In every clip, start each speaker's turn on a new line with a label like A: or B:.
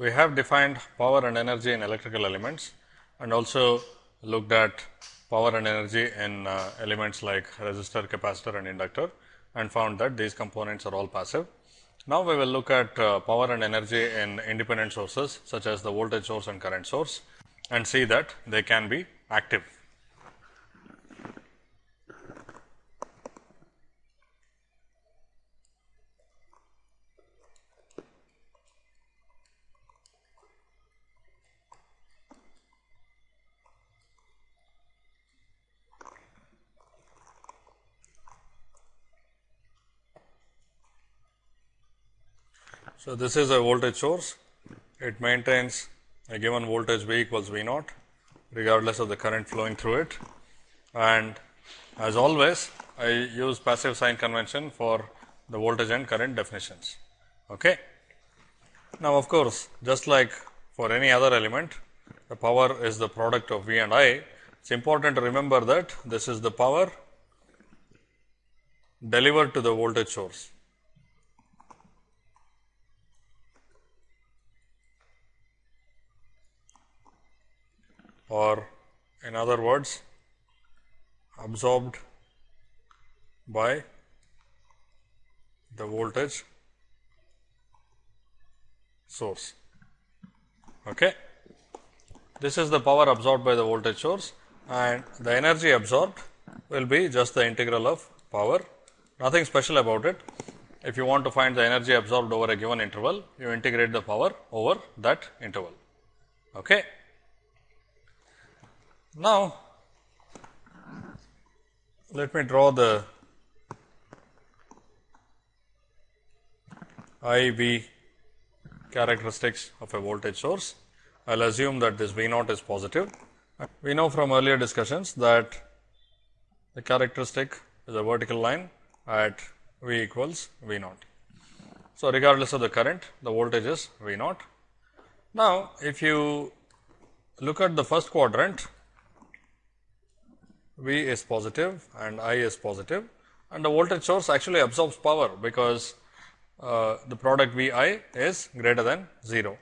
A: we have defined power and energy in electrical elements and also looked at power and energy in uh, elements like resistor, capacitor and inductor and found that these components are all passive. Now, we will look at uh, power and energy in independent sources such as the voltage source and current source and see that they can be active. So, this is a voltage source, it maintains a given voltage V equals V naught regardless of the current flowing through it. And as always, I use passive sign convention for the voltage and current definitions. Okay. Now, of course, just like for any other element, the power is the product of V and I. It is important to remember that this is the power delivered to the voltage source. Or in other words absorbed by the voltage source. Okay. This is the power absorbed by the voltage source and the energy absorbed will be just the integral of power, nothing special about it. If you want to find the energy absorbed over a given interval, you integrate the power over that interval. Okay. Now, let me draw the I V characteristics of a voltage source. I will assume that this V naught is positive. We know from earlier discussions that the characteristic is a vertical line at V equals V naught. So, regardless of the current, the voltage is V naught. Now, if you look at the first quadrant, V is positive and I is positive and the voltage source actually absorbs power because uh, the product V i is greater than 0.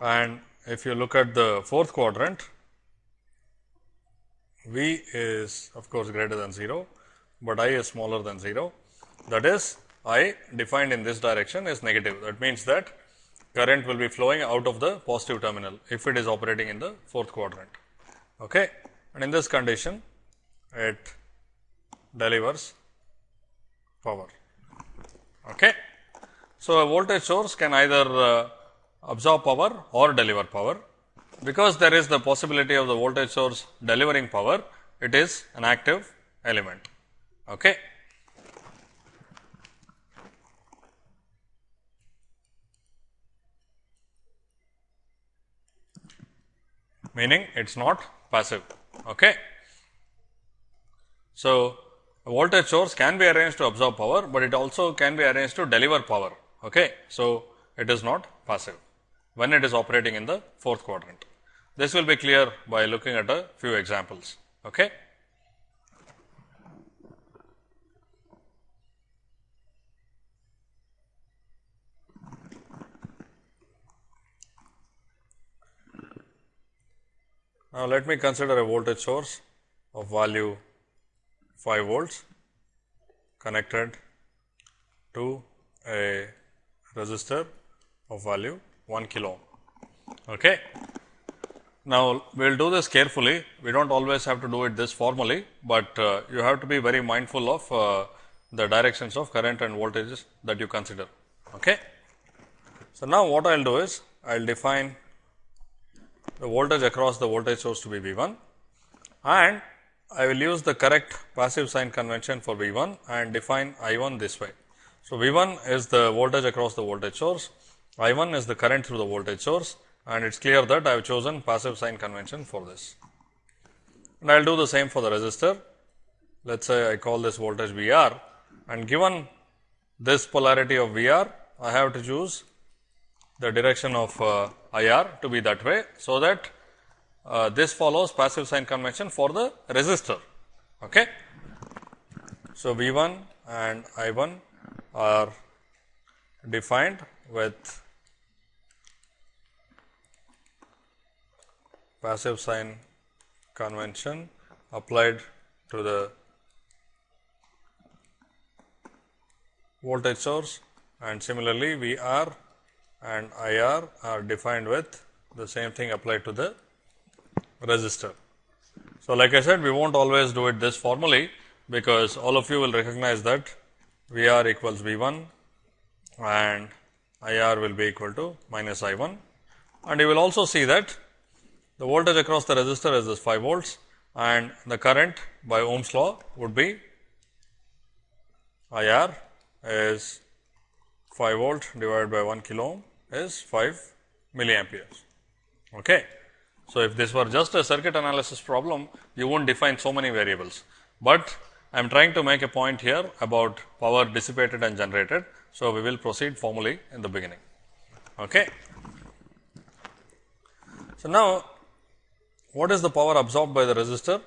A: And if you look at the fourth quadrant, V is of course greater than 0, but I is smaller than 0. That is I defined in this direction is negative. That means that current will be flowing out of the positive terminal if it is operating in the fourth quadrant. Okay. And in this condition, it delivers power. Okay. So, a voltage source can either uh, absorb power or deliver power. Because there is the possibility of the voltage source delivering power, it is an active element. Okay. Meaning it is not passive. Okay. So, a voltage source can be arranged to absorb power, but it also can be arranged to deliver power. Okay. So, it is not passive when it is operating in the fourth quadrant. This will be clear by looking at a few examples. Okay. Now, let me consider a voltage source of value 5 volts connected to a resistor of value 1 kilo ohm. Okay. Now, we will do this carefully. We do not always have to do it this formally, but uh, you have to be very mindful of uh, the directions of current and voltages that you consider. Okay. So, now what I will do is I will define the voltage across the voltage source to be V 1 and I will use the correct passive sign convention for V 1 and define I 1 this way. So, V 1 is the voltage across the voltage source, I 1 is the current through the voltage source and it is clear that I have chosen passive sign convention for this. And I will do the same for the resistor. Let us say I call this voltage V r and given this polarity of V r, I have to choose the direction of uh, IR to be that way. So, that uh, this follows passive sign convention for the resistor. Okay. So, V 1 and I 1 are defined with passive sign convention applied to the voltage source and similarly VR and IR are defined with the same thing applied to the resistor. So, like I said we will not always do it this formally, because all of you will recognize that V r equals V 1 and I r will be equal to minus I 1 and you will also see that the voltage across the resistor is this 5 volts and the current by Ohm's law would be I r is 5 volt divided by 1 kilo ohm is 5 milliamperes. Okay. So, if this were just a circuit analysis problem, you won't define so many variables, but I am trying to make a point here about power dissipated and generated. So, we will proceed formally in the beginning. Okay. So, now what is the power absorbed by the resistor?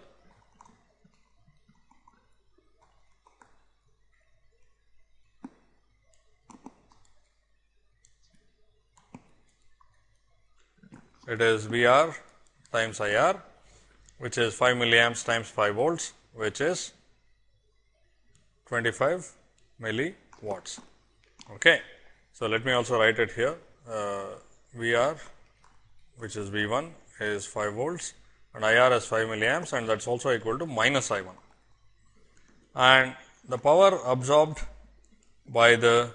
A: It is V r times I r which is 5 milliamps times 5 volts which is 25 milliwatts. Okay. So, let me also write it here uh, V r which is V 1 is 5 volts and I r is 5 milliamps and that is also equal to minus I 1. And the power absorbed by the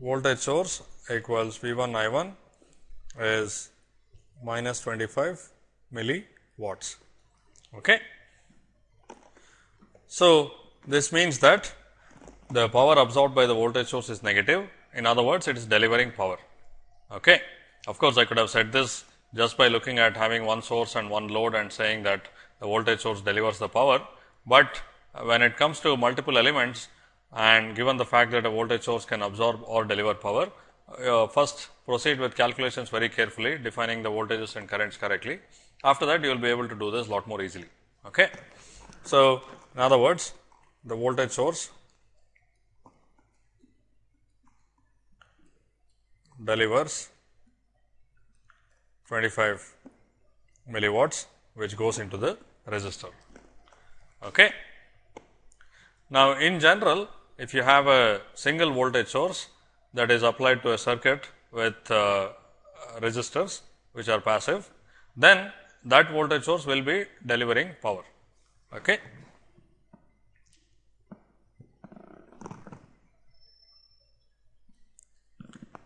A: voltage source equals V 1 I 1 is minus 25 milliwatts. Okay. So, this means that the power absorbed by the voltage source is negative. In other words, it is delivering power. Okay. Of course, I could have said this just by looking at having one source and one load and saying that the voltage source delivers the power, but when it comes to multiple elements and given the fact that a voltage source can absorb or deliver power, uh, first proceed with calculations very carefully defining the voltages and currents correctly. After that you will be able to do this lot more easily. Okay. So, in other words the voltage source delivers 25 milliwatts which goes into the resistor. Okay. Now, in general if you have a single voltage source that is applied to a circuit with uh, resistors which are passive, then that voltage source will be delivering power. Okay.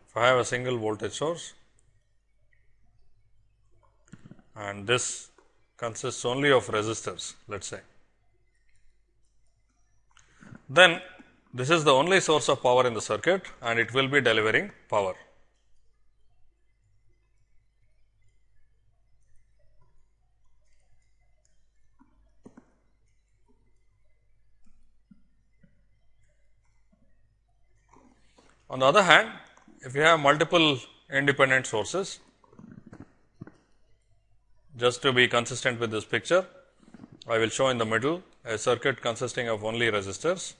A: If I have a single voltage source and this consists only of resistors, let us say, then this is the only source of power in the circuit and it will be delivering power. On the other hand, if you have multiple independent sources, just to be consistent with this picture, I will show in the middle a circuit consisting of only resistors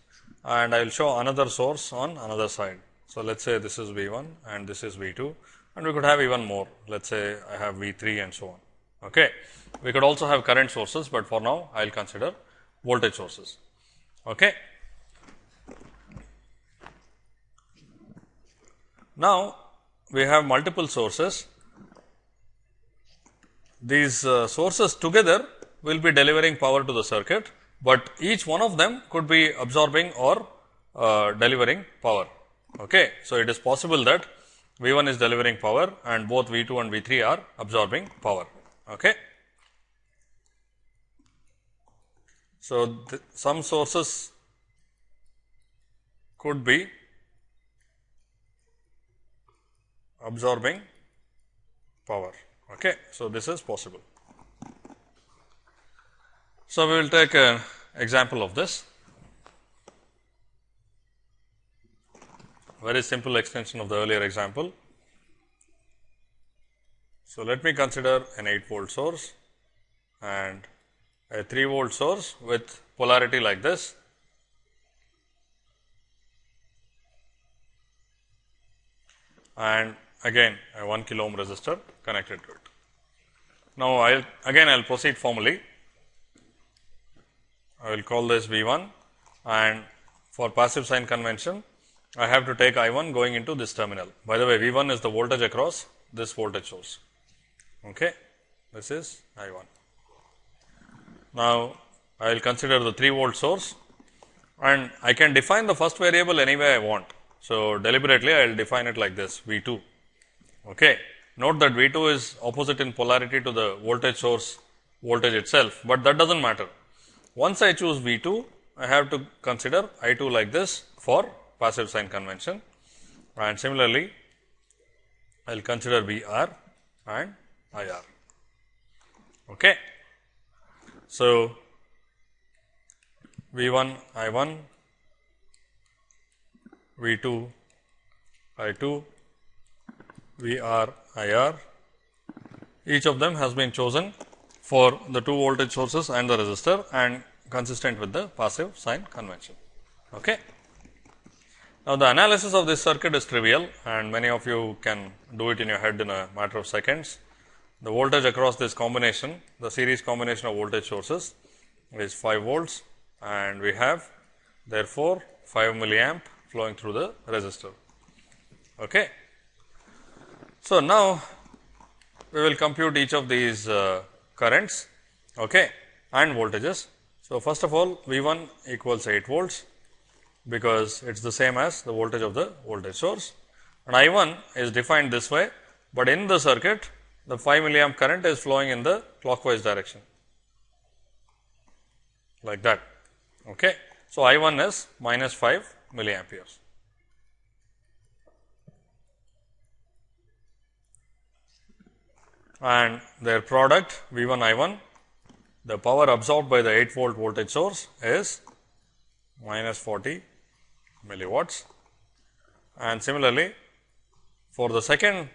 A: and I will show another source on another side. So, let us say this is V 1 and this is V 2 and we could have even more let us say I have V 3 and so on. Okay. We could also have current sources, but for now I will consider voltage sources. Okay. Now, we have multiple sources. These uh, sources together will be delivering power to the circuit but each one of them could be absorbing or uh, delivering power. Okay. So, it is possible that V 1 is delivering power and both V 2 and V 3 are absorbing power. Okay. So, some sources could be absorbing power. Okay. So, this is possible. So, we will take an example of this very simple extension of the earlier example. So, let me consider an 8 volt source and a 3 volt source with polarity like this. and again a 1 kilo ohm resistor connected to it. Now, I will again I will proceed formally. I will call this V 1 and for passive sign convention I have to take I 1 going into this terminal. By the way, V 1 is the voltage across this voltage source. Okay. This is I 1. Now, I will consider the 3 volt source and I can define the first variable any way I want. So, deliberately I will define it like this V 2. Okay. Note that V 2 is opposite in polarity to the voltage source voltage itself, but that does not matter. Once I choose V 2, I have to consider I 2 like this for passive sign convention and similarly I will consider V r and I r. Okay. So, V 1 I 1, V 2 I 2, V r I r. Each of them has been chosen for the two voltage sources and the resistor and consistent with the passive sign convention. Okay. Now, the analysis of this circuit is trivial and many of you can do it in your head in a matter of seconds. The voltage across this combination, the series combination of voltage sources is 5 volts and we have therefore, 5 milliamp flowing through the resistor. Okay. So, now we will compute each of these uh, currents okay, and voltages. So, first of all V 1 equals 8 volts because it is the same as the voltage of the voltage source and I 1 is defined this way, but in the circuit the 5 milliamp current is flowing in the clockwise direction like that. Okay. So, I 1 is minus 5 milliamperes. And their product V 1 I 1, the power absorbed by the 8 volt voltage source is minus 40 milliwatts. And similarly, for the second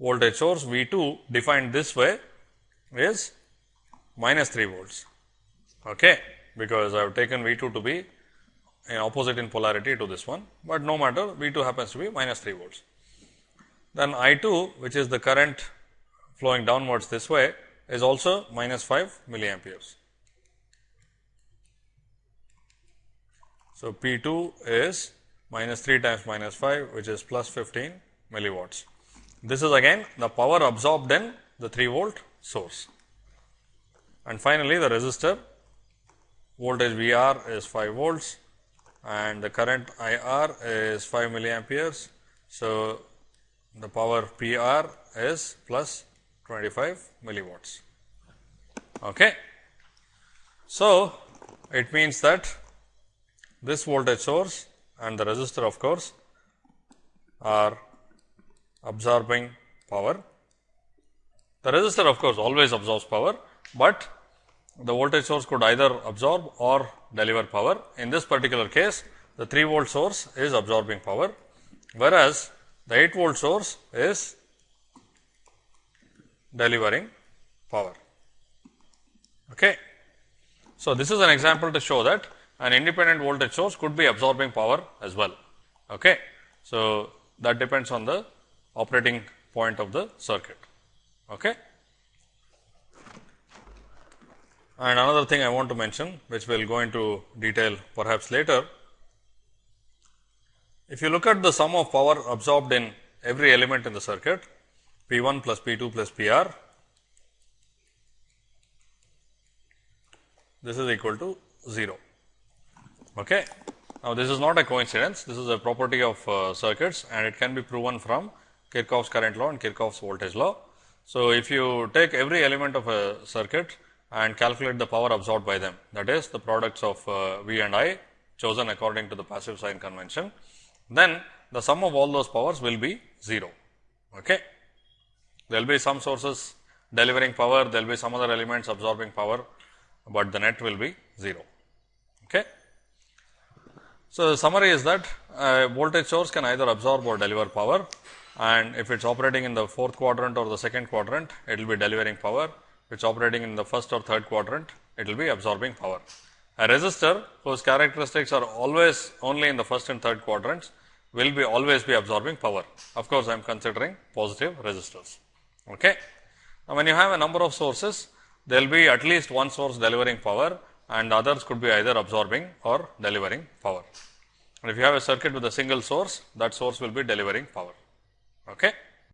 A: voltage source V 2 defined this way is minus 3 volts, okay, because I have taken V 2 to be in opposite in polarity to this one, but no matter V 2 happens to be minus 3 volts. Then I 2 which is the current flowing downwards this way is also minus 5 milliamperes. So, P 2 is minus 3 times minus 5 which is plus 15 milliwatts. This is again the power absorbed in the 3 volt source. And finally, the resistor voltage V r is 5 volts and the current I r is 5 milliamperes. So, the power P r is plus 25 milliwatts. Okay. So, it means that this voltage source and the resistor of course, are absorbing power. The resistor of course, always absorbs power, but the voltage source could either absorb or deliver power. In this particular case, the 3 volt source is absorbing power, whereas the 8 volt source is delivering power. Okay. So, this is an example to show that an independent voltage source could be absorbing power as well. Okay. So, that depends on the operating point of the circuit. Okay. And another thing I want to mention, which we will go into detail perhaps later. If you look at the sum of power absorbed in every element in the circuit, P 1 plus P 2 plus P r, this is equal to 0. Okay. Now, this is not a coincidence, this is a property of uh, circuits and it can be proven from Kirchhoff's current law and Kirchhoff's voltage law. So, if you take every element of a circuit and calculate the power absorbed by them that is the products of uh, V and I chosen according to the passive sign convention, then the sum of all those powers will be 0. Okay. There will be some sources delivering power, there will be some other elements absorbing power, but the net will be 0. Okay. So, the summary is that a voltage source can either absorb or deliver power and if it is operating in the fourth quadrant or the second quadrant, it will be delivering power. If it is operating in the first or third quadrant, it will be absorbing power. A resistor whose characteristics are always only in the first and third quadrants will be always be absorbing power. Of course, I am considering positive resistors. Okay. Now, when you have a number of sources, there will be at least one source delivering power and others could be either absorbing or delivering power. And if you have a circuit with a single source, that source will be delivering power. Okay.